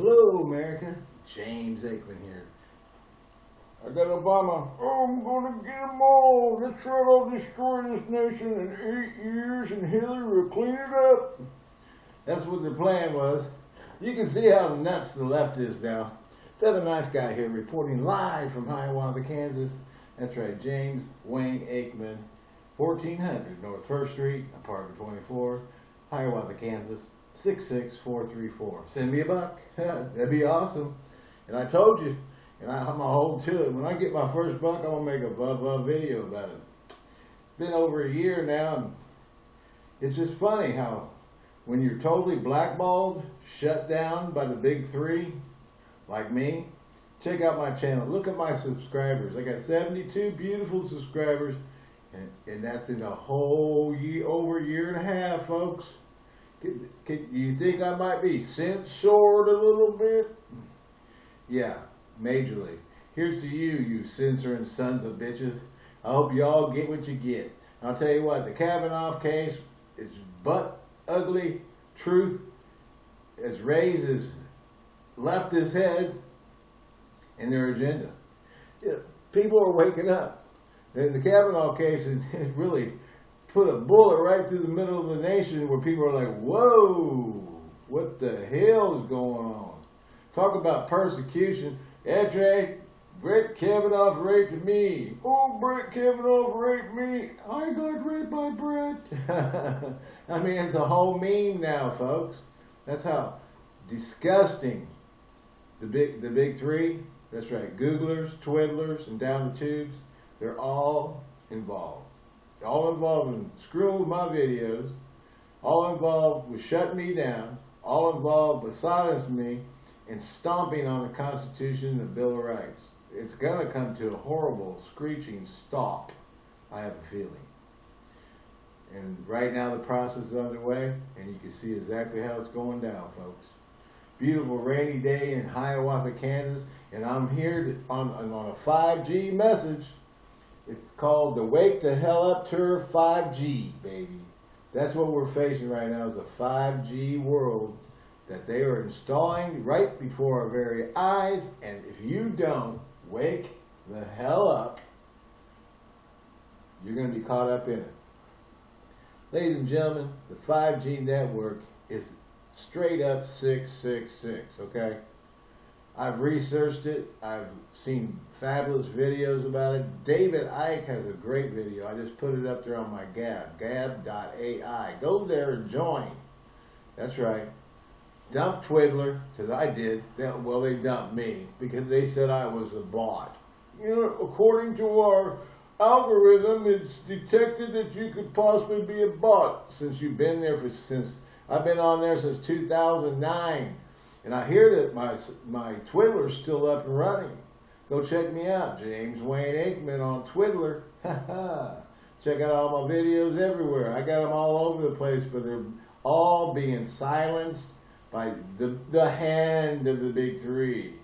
Hello, America. James Aikman here. I got Obama. Oh, I'm gonna get them all. Let's try to destroy this nation in eight years, and Hillary will clean it up. That's what the plan was. You can see how nuts the left is now. Another nice guy here reporting live from Hiawatha, Kansas. That's right, James Wayne Aikman, 1400 North First Street, apartment 24, Hiawatha, Kansas, 66434. Send me a buck. That'd be awesome. And I told you, and I, I'm going to hold to it. When I get my first buck, I'm going to make a blah blah video about it. It's been over a year now, and it's just funny how when you're totally blackballed, shut down by the big three, like me, check out my channel. Look at my subscribers. I got 72 beautiful subscribers, and, and that's in a whole year, over a year and a half, folks. Can, you think I might be censored a little bit? Yeah, majorly. Here's to you, you censoring sons of bitches. I hope you all get what you get. I'll tell you what, the Kavanaugh case is butt ugly truth as raised as left his head in their agenda. People are waking up. And the Kavanaugh case has really put a bullet right through the middle of the nation where people are like, whoa, what the hell is going on? Talk about persecution. Right. Brett Kavanaugh raped me. Oh, Brett Kavanaugh raped me. I got raped by Brett. I mean, it's a whole meme now, folks. That's how disgusting the big the big three. That's right. Googlers, Twiddlers, and down the tubes. They're all involved. All involved in screwing with my videos. All involved with shutting me down. All involved with silencing me and stomping on the Constitution and the Bill of Rights. It's going to come to a horrible screeching stop, I have a feeling. And right now the process is underway, and you can see exactly how it's going down, folks. Beautiful rainy day in Hiawatha, Kansas, and I'm here to, on, on a 5G message. It's called the Wake the Hell Up Tour 5G, baby. That's what we're facing right now is a 5G world that they are installing right before our very eyes, and if you don't wake the hell up, you're going to be caught up in it. Ladies and gentlemen, the 5G network is straight up 666, okay? I've researched it. I've seen fabulous videos about it. David Icke has a great video. I just put it up there on my Gab, gab.ai. Go there and join. That's right. Dump Twiddler, because I did. They, well, they dumped me because they said I was a bot. You know, according to our algorithm, it's detected that you could possibly be a bot since you've been there for since I've been on there since 2009, and I hear that my my Twiddler's still up and running. Go check me out, James Wayne Aikman on Twiddler. check out all my videos everywhere. I got them all over the place, but they're all being silenced by the the hand of the big three,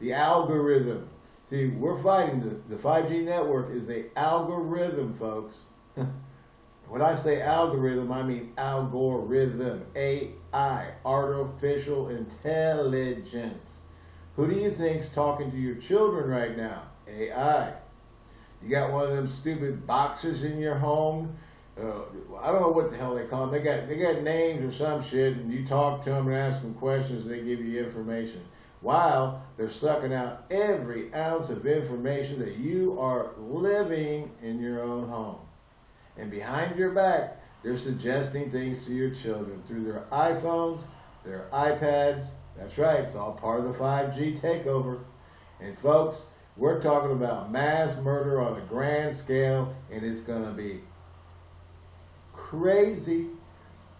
the algorithm. See, we're fighting the, the 5G network is a algorithm, folks. when I say algorithm, I mean algorithm, AI, artificial intelligence. Who do you think's talking to your children right now? AI. You got one of them stupid boxes in your home. Uh, I don't know what the hell they call them. They got they got names or some shit, and you talk to them and ask them questions, and they give you information while they're sucking out every ounce of information that you are living in your own home. And behind your back, they're suggesting things to your children through their iPhones, their iPads. That's right, it's all part of the 5G takeover. And folks, we're talking about mass murder on a grand scale, and it's going to be crazy.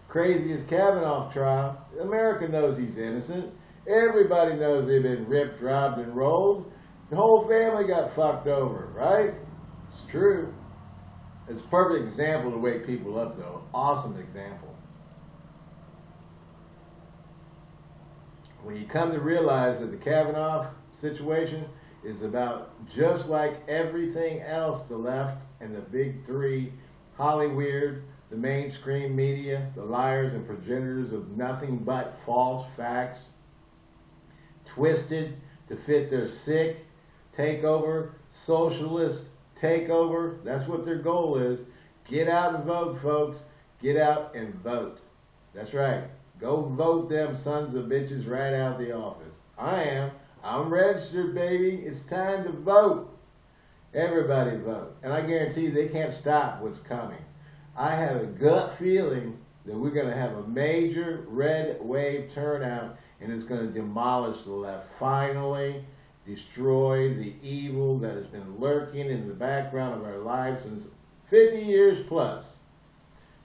Crazy as Kavanaugh trial. America knows he's innocent. Everybody knows they've been ripped, robbed, and rolled. The whole family got fucked over, right? It's true. It's a perfect example to wake people up, though. Awesome example. When you come to realize that the Kavanaugh situation is about just like everything else the left and the big three, Hollywood, the mainstream media, the liars and progenitors of nothing but false facts, twisted to fit their sick takeover, socialist takeover. That's what their goal is. Get out and vote, folks. Get out and vote. That's right. Go vote them sons of bitches right out of the office. I am. I'm registered, baby. It's time to vote. Everybody vote. And I guarantee you they can't stop what's coming. I have a gut feeling that we're going to have a major red wave turnout and it's going to demolish the left. Finally, destroy the evil that has been lurking in the background of our lives since 50 years plus.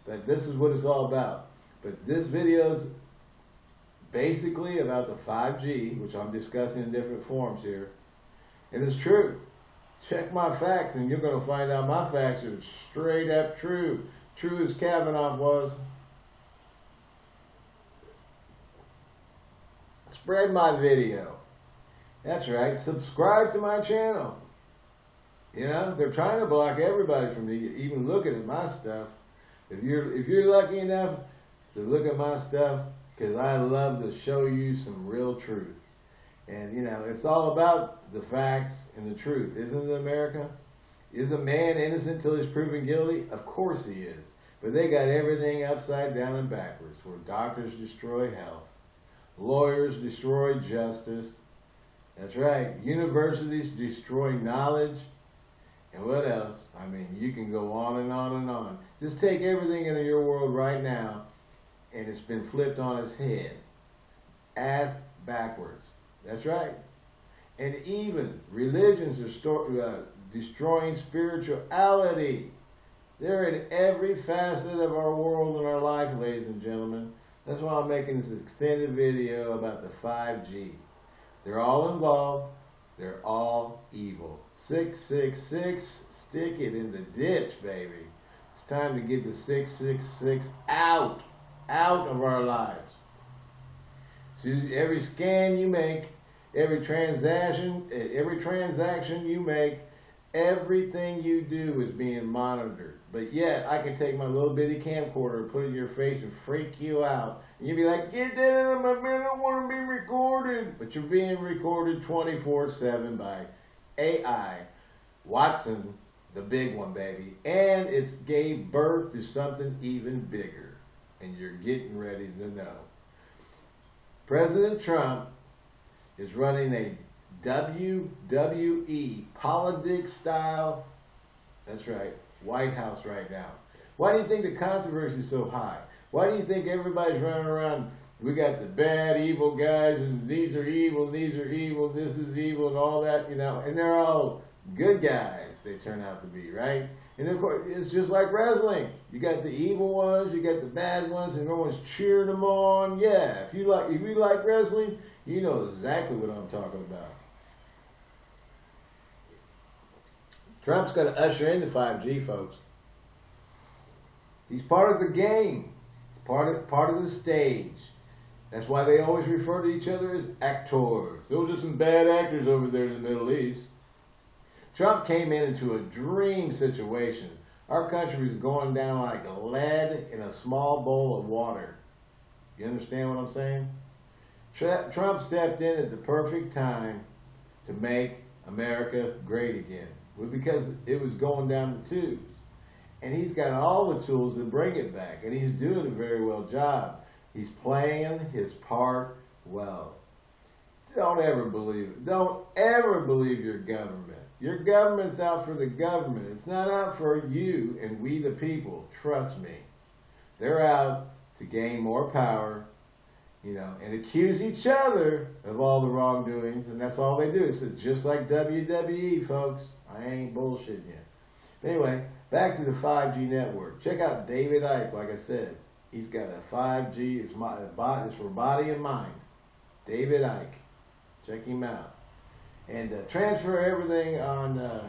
But this is what it's all about. But this video is basically about the 5G, which I'm discussing in different forms here. And it's true. Check my facts and you're going to find out my facts are straight up true. True as Kavanaugh was. Spread my video. That's right. Subscribe to my channel. You know, they're trying to block everybody from even looking at my stuff. If you're if you're lucky enough to look at my stuff, because I love to show you some real truth. And you know, it's all about the facts and the truth, isn't it, America? Is a man innocent until he's proven guilty? Of course he is. But they got everything upside down and backwards, where doctors destroy health, lawyers destroy justice. That's right. Universities destroy knowledge. And what else? I mean, you can go on and on and on. Just take everything in your world right now, and it's been flipped on its head. Ass backwards. That's right. And even religions are uh, destroying spirituality. They're in every facet of our world and our life, ladies and gentlemen. That's why I'm making this extended video about the 5G. They're all involved. They're all evil. 666, stick it in the ditch, baby. It's time to get the 666 out, out of our lives. See, every scan you make, every transaction, every transaction you make, everything you do is being monitored. But yet, I can take my little bitty camcorder, and put it in your face, and freak you out. And you'd be like, get that out of my man, I don't want to be recorded. But you're being recorded 24-7 by AI, Watson, the big one, baby. And it's gave birth to something even bigger. And you're getting ready to know. President Trump is running a WWE politics style, that's right, White House right now. Why do you think the controversy is so high? Why do you think everybody's running around? We got the bad, evil guys, and these are evil, these are evil, this is evil, and all that, you know, and they're all good guys, they turn out to be, right? And of course, it's just like wrestling. You got the evil ones, you got the bad ones, and everyone's cheering them on. Yeah, if you like, if you like wrestling, you know exactly what I'm talking about. Trump's going to usher in the 5G, folks. He's part of the game. He's part of part of the stage. That's why they always refer to each other as actors. Those are some bad actors over there in the Middle East. Trump came in into a dream situation. Our country was going down like lead in a small bowl of water. You understand what I'm saying? Trump stepped in at the perfect time to make America great again because it was going down the tubes. And he's got all the tools to bring it back, and he's doing a very well job. He's playing his part well. Don't ever believe it. Don't ever believe your government. Your government's out for the government. It's not out for you and we the people. Trust me. They're out to gain more power, you know, and accuse each other of all the wrongdoings, and that's all they do. It's just like WWE, folks. I ain't bullshitting you. But anyway, back to the 5G network. Check out David Icke, like I said. He's got a 5G, it's, my, it's for body and mind. David Icke. Check him out. And uh, transfer everything on uh,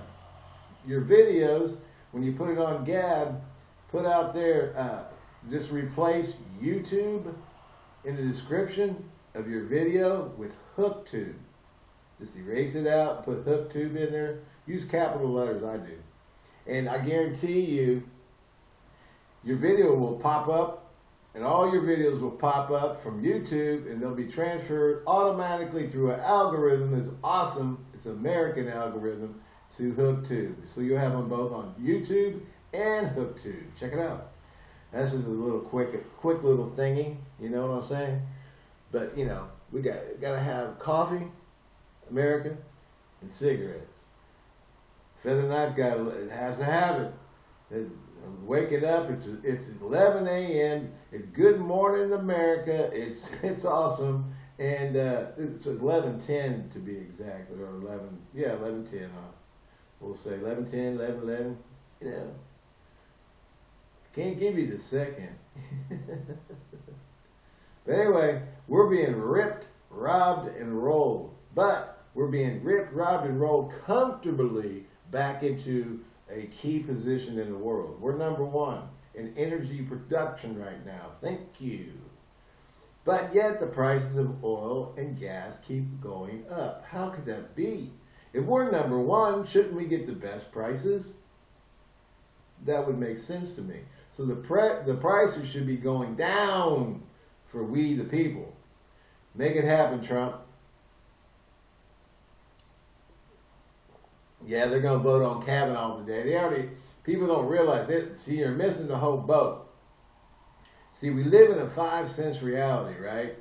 your videos. When you put it on Gab, put out there, uh, just replace YouTube in the description of your video with HookTube. Just erase it out, put HookTube in there. Use capital letters, I do. And I guarantee you, your video will pop up and all your videos will pop up from YouTube and they'll be transferred automatically through an algorithm that's awesome. It's an American algorithm to HookTube. So you'll have them both on YouTube and HookTube. Check it out. That's just a little quick, quick little thingy. You know what I'm saying? But you know, we got got to have coffee, American, and cigarettes. Feather knife got it has to have it. waking up, it's it's 11 a.m. It's Good Morning America. It's it's awesome, and uh, it's 11:10 to be exact, or 11 yeah 11:10. Huh? We'll say 11:10, 11 11. You know, can't give you the second. but anyway, we're being ripped, robbed, and rolled. But we're being ripped, robbed, and rolled comfortably back into a key position in the world. We're number one in energy production right now. Thank you. But yet the prices of oil and gas keep going up. How could that be? If we're number one, shouldn't we get the best prices? That would make sense to me. So the pre- the prices should be going down for we the people. Make it happen, Trump. Yeah, they're going to vote on Kavanaugh today. They already people don't realize it. See, you're missing the whole boat. See, we live in a five sense reality, right?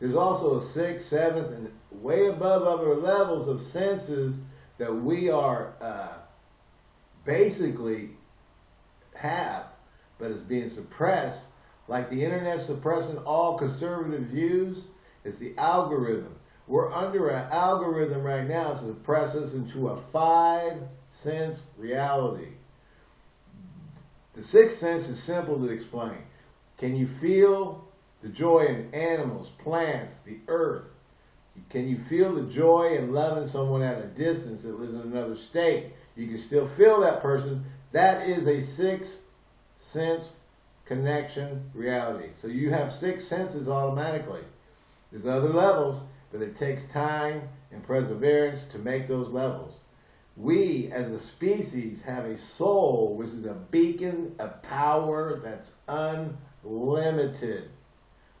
There's also a sixth, seventh, and way above other levels of senses that we are uh, basically have, but it's being suppressed. Like the internet suppressing all conservative views, it's the algorithm. We're under an algorithm right now to suppress us into a five sense reality. The sixth sense is simple to explain. Can you feel the joy in animals, plants, the earth? Can you feel the joy in loving someone at a distance that lives in another state? You can still feel that person. That is a sixth sense connection reality. So you have six senses automatically. There's other levels, but it takes time and perseverance to make those levels. We, as a species, have a soul, which is a beacon of power that's unlimited.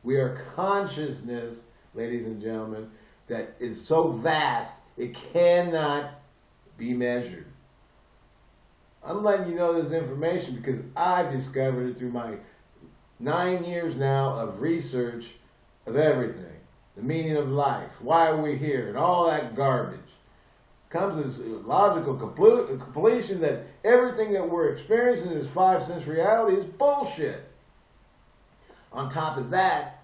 We are consciousness, ladies and gentlemen, that is so vast it cannot be measured. I'm letting you know this information because I've discovered it through my nine years now of research of everything. The meaning of life, why are we here, and all that garbage. Comes as logical completion that everything that we're experiencing in this five sense reality is bullshit. On top of that,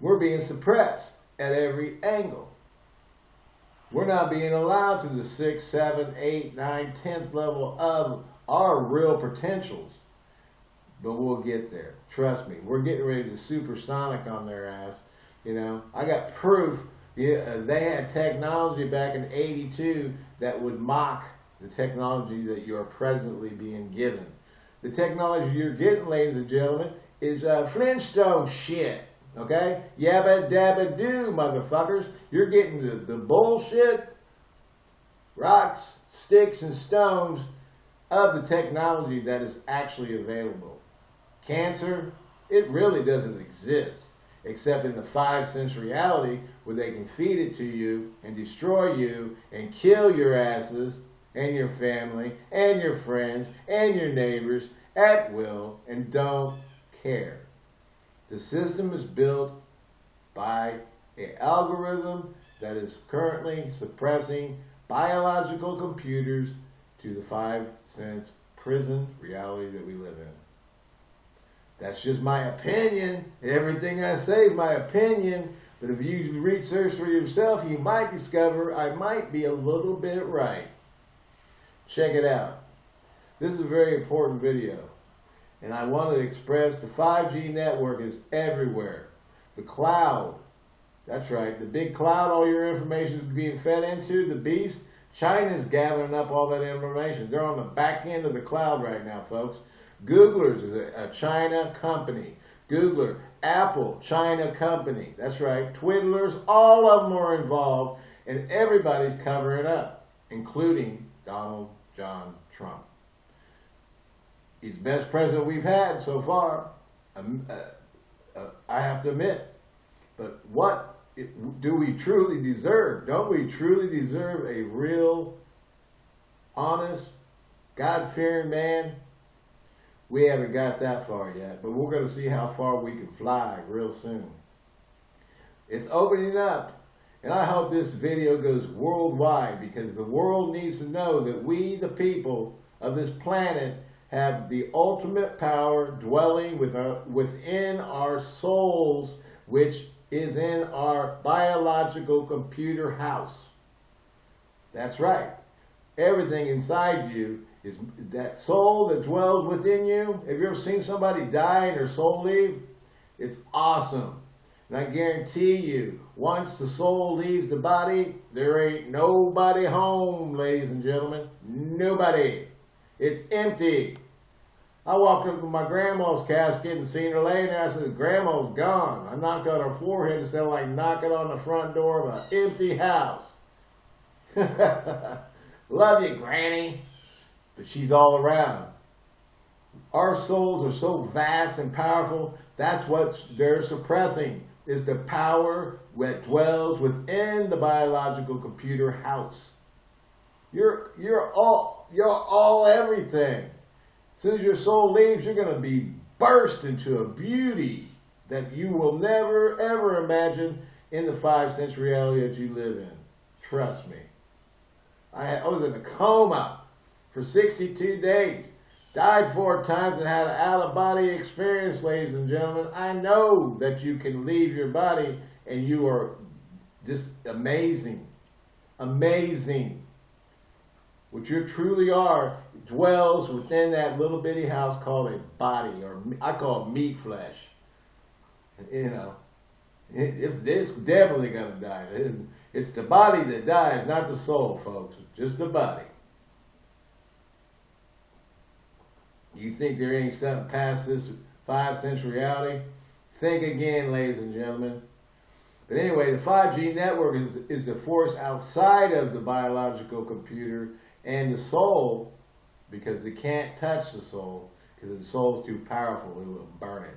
we're being suppressed at every angle. We're not being allowed to the sixth, seventh, eighth, ninth, tenth level of our real potentials. But we'll get there. Trust me. We're getting ready to supersonic on their ass. You know, I got proof. Yeah, uh, they had technology back in '82 that would mock the technology that you are presently being given. The technology you're getting, ladies and gentlemen, is uh, Flintstone shit. Okay? Yabba dabba do, motherfuckers. You're getting the, the bullshit, rocks, sticks, and stones of the technology that is actually available. Cancer, it really doesn't exist except in the five sense reality where they can feed it to you and destroy you and kill your asses and your family and your friends and your neighbors at will and don't care. The system is built by an algorithm that is currently suppressing biological computers to the five sense prison reality that we live in. That's just my opinion. Everything I say is my opinion. But if you research for yourself, you might discover I might be a little bit right. Check it out. This is a very important video. And I want to express the 5G network is everywhere. The cloud, that's right, the big cloud all your information is being fed into, the beast, China's gathering up all that information. They're on the back end of the cloud right now, folks. Googlers is a, a China company. Googler, Apple, China company. That's right. Twiddlers, all of them are involved, and everybody's covering up, including Donald John Trump. He's the best president we've had so far. um, uh, uh, I have to admit. But what do we truly deserve? Don't we truly deserve a real, honest, God fearing man? We haven't got that far yet, but we're going to see how far we can fly real soon. It's opening up, and I hope this video goes worldwide because the world needs to know that we, the people of this planet, have the ultimate power dwelling uh, within our souls, which is in our biological computer house. That's right. Everything inside you is that soul that dwells within you. Have you ever seen somebody die and their soul leave? It's awesome. And I guarantee you, once the soul leaves the body, there ain't nobody home, ladies and gentlemen. Nobody. It's empty. I walked up to my grandma's casket and seen her laying there. I said, Grandma's gone. I knocked on her forehead and of like knocking on the front door of an empty house. Love you, Granny. But she's all around. Our souls are so vast and powerful. That's what they're suppressing is the power that dwells within the biological computer house. You're, you're all, you're all everything. As soon as your soul leaves, you're going to be burst into a beauty that you will never, ever imagine in the five sense reality that you live in. Trust me. I, I was in a coma for 62 days. Died four times and had an out-of-body experience, ladies and gentlemen. I know that you can leave your body and you are just amazing. Amazing what you truly are dwells within that little bitty house called a body, or I call it meat flesh. You know, it's, it's definitely going to die. It's the body that dies, not the soul, folks. just the body. You think there ain't something past this five sense reality? Think again, ladies and gentlemen. But anyway, the 5G network is, is the force outside of the biological computer and the soul, because it can't touch the soul, because the soul is too powerful, it will burn it.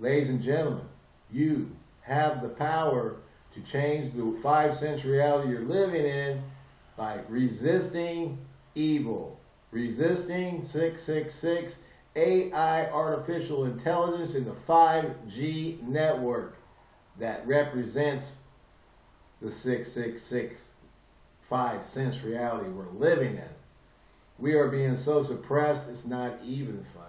Ladies and gentlemen, you have the power to change the five sense reality you're living in by resisting evil, resisting 666 AI artificial intelligence in the 5G network that represents the 666 five sense reality we're living in. We are being so suppressed, it's not even funny.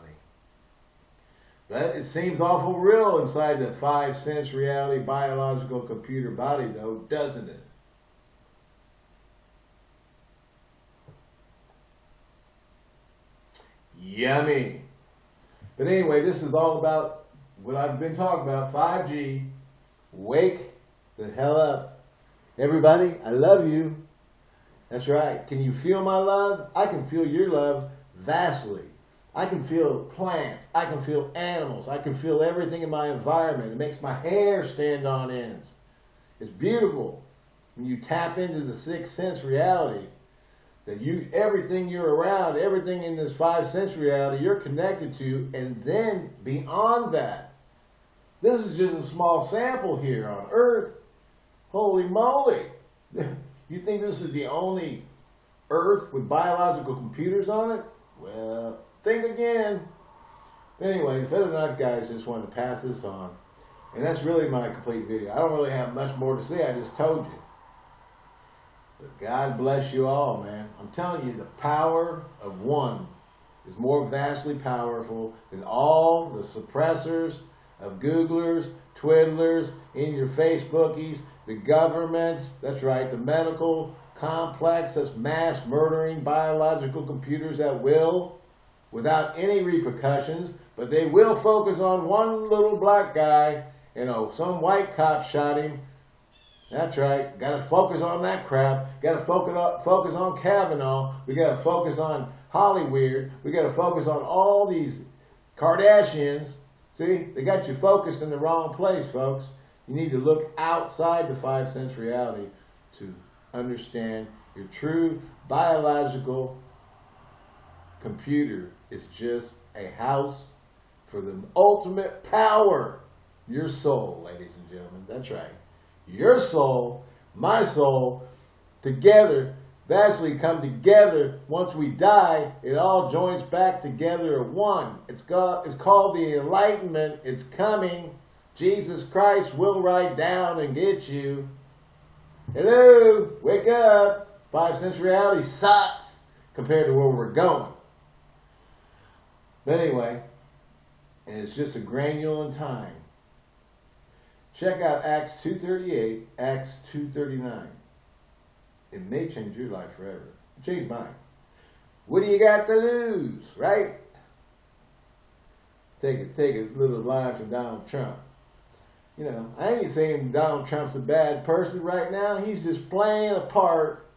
But it seems awful real inside the five sense reality biological computer body, though, doesn't it? Yummy. But anyway, this is all about what I've been talking about 5G. Wake the hell up. Everybody, I love you. That's right. Can you feel my love? I can feel your love vastly. I can feel plants. I can feel animals. I can feel everything in my environment. It makes my hair stand on ends. It's beautiful when you tap into the sixth sense reality that you everything you're around, everything in this five sense reality you're connected to, and then beyond that. This is just a small sample here on Earth. Holy moly! You think this is the only Earth with biological computers on it? Well, think again. Anyway, the Feather Knife guys just wanted to pass this on. And that's really my complete video. I don't really have much more to say. I just told you. But God bless you all, man. I'm telling you, the power of one is more vastly powerful than all the suppressors of Googlers, Twiddlers, in your Facebookies, the governments, that's right, the medical complex that's mass murdering biological computers at will without any repercussions, but they will focus on one little black guy, you know, some white cop shot him. That's right, got to focus on that crap. Got to focus on, focus on Kavanaugh. We got to focus on Hollywood. We got to focus on all these Kardashians. See, they got you focused in the wrong place, folks. You need to look outside the five sense reality to understand your true biological computer is just a house for the ultimate power. Your soul, ladies and gentlemen. That's right. Your soul, my soul, together, eventually come together. Once we die, it all joins back together at one. It's called, it's called the enlightenment. It's coming. Jesus Christ will ride down and get you. Hello, wake up. Five sense reality sucks compared to where we're going. But anyway, and it's just a granule in time. Check out Acts 2.38, Acts 2.39. It may change your life forever. It changed mine. What do you got to lose, right? Take a, take a little line from Donald Trump. You know, I ain't saying Donald Trump's a bad person right now. He's just playing a part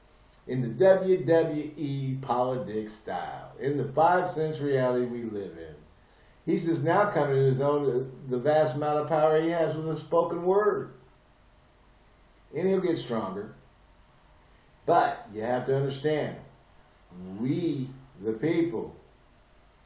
in the WWE politics style, in the five sense reality we live in. He's just now coming to his own, the vast amount of power he has with the spoken word. And he'll get stronger. But you have to understand, we, the people,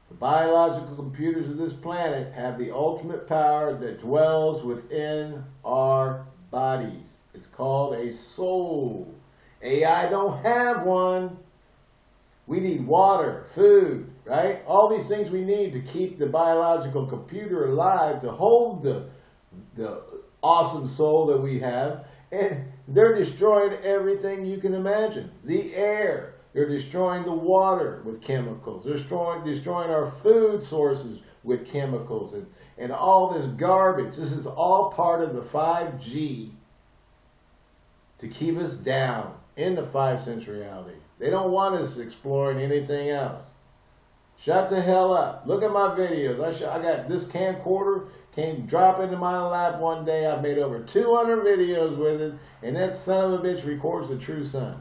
the biological computers of this planet, have the ultimate power that dwells within our bodies. It's called a soul. AI don't have one. We need water, food, right? All these things we need to keep the biological computer alive, to hold the, the awesome soul that we have. And they're destroying everything you can imagine. The air. They're destroying the water with chemicals. They're destroying, destroying our food sources with chemicals and, and all this garbage. This is all part of the 5G to keep us down in the five sense reality. They don't want us exploring anything else. Shut the hell up. Look at my videos. I, I got this camcorder came drop into my lap one day. I've made over 200 videos with it, and that son of a bitch records the true sun.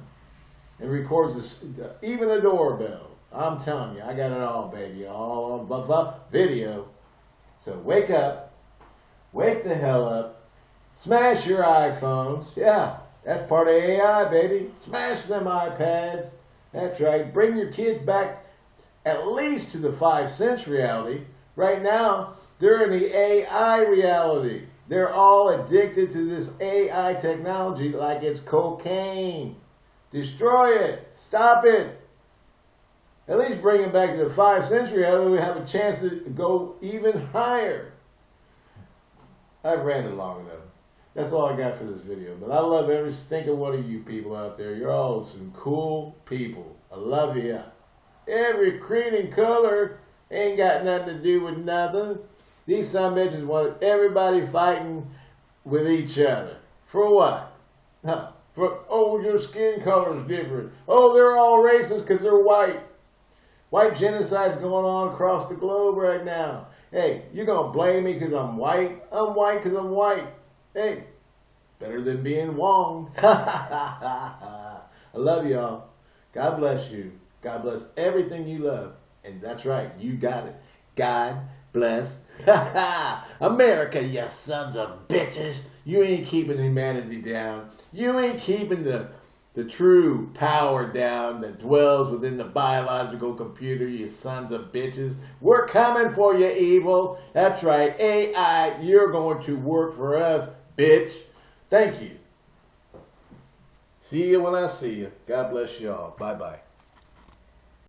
And records the, uh, even a doorbell. I'm telling you, I got it all, baby. All blah, blah, video. So wake up. Wake the hell up. Smash your iPhones. Yeah, that's part of AI, baby. Smash them iPads. That's right. Bring your kids back at least to the five sense reality. Right now, they're in the AI reality. They're all addicted to this AI technology like it's cocaine. Destroy it. Stop it. At least bring it back to the five sense reality. We have a chance to go even higher. I've ranted long enough. That's all I got for this video. But I love every stinking one of you people out there. You're all some cool people. I love you. Every creed and color ain't got nothing to do with nothing. These some bitches want everybody fighting with each other. For what? For, oh, your skin color is different. Oh, they're all racist because they're white. White genocide's going on across the globe right now. Hey, you're going to blame me because I'm white? I'm white because I'm white. Hey, better than being Wong. I love y'all. God bless you. God bless everything you love. And that's right, you got it. God bless America, you sons of bitches. You ain't keeping humanity down. You ain't keeping the the true power down that dwells within the biological computer, you sons of bitches. We're coming for you, evil. That's right, AI, you're going to work for us, bitch. Thank you. See you when I see you. God bless you all. Bye bye.